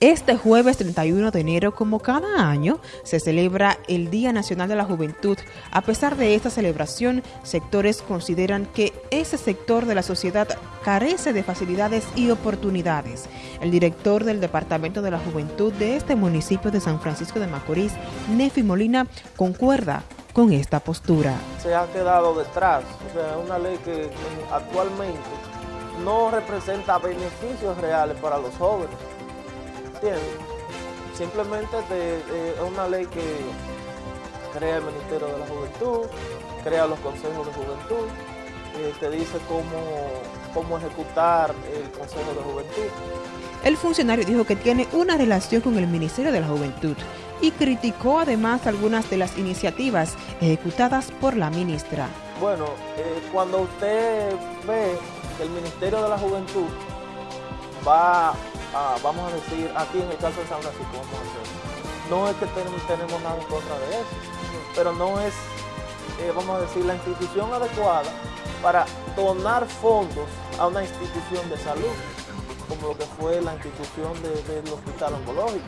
Este jueves 31 de enero, como cada año, se celebra el Día Nacional de la Juventud. A pesar de esta celebración, sectores consideran que ese sector de la sociedad carece de facilidades y oportunidades. El director del Departamento de la Juventud de este municipio de San Francisco de Macorís, Nefi Molina, concuerda con esta postura. Se ha quedado detrás, o una ley que actualmente no representa beneficios reales para los jóvenes Simplemente es una ley que crea el Ministerio de la Juventud, crea los consejos de juventud, eh, te dice cómo, cómo ejecutar el Consejo de Juventud. El funcionario dijo que tiene una relación con el Ministerio de la Juventud y criticó además algunas de las iniciativas ejecutadas por la ministra. Bueno, eh, cuando usted ve que el Ministerio de la Juventud va vamos a decir, aquí en el caso de San Francisco, vamos a hacer. No es que tenemos nada en contra de eso, pero no es, eh, vamos a decir, la institución adecuada para donar fondos a una institución de salud, como lo que fue la institución del hospital oncológico,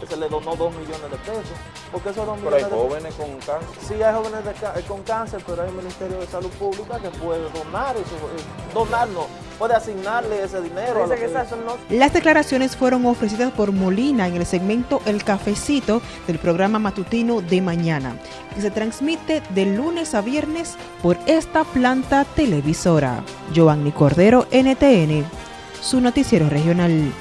que se le donó dos millones de pesos. Porque esos dos pero hay jóvenes con cáncer. Sí, hay jóvenes eh, con cáncer, pero hay un Ministerio de Salud Pública que puede donar eso, eh, donarnos puede asignarle ese dinero. Las declaraciones fueron ofrecidas por Molina en el segmento El Cafecito del programa matutino de mañana, que se transmite de lunes a viernes por esta planta televisora. Giovanni Cordero, NTN, su noticiero regional.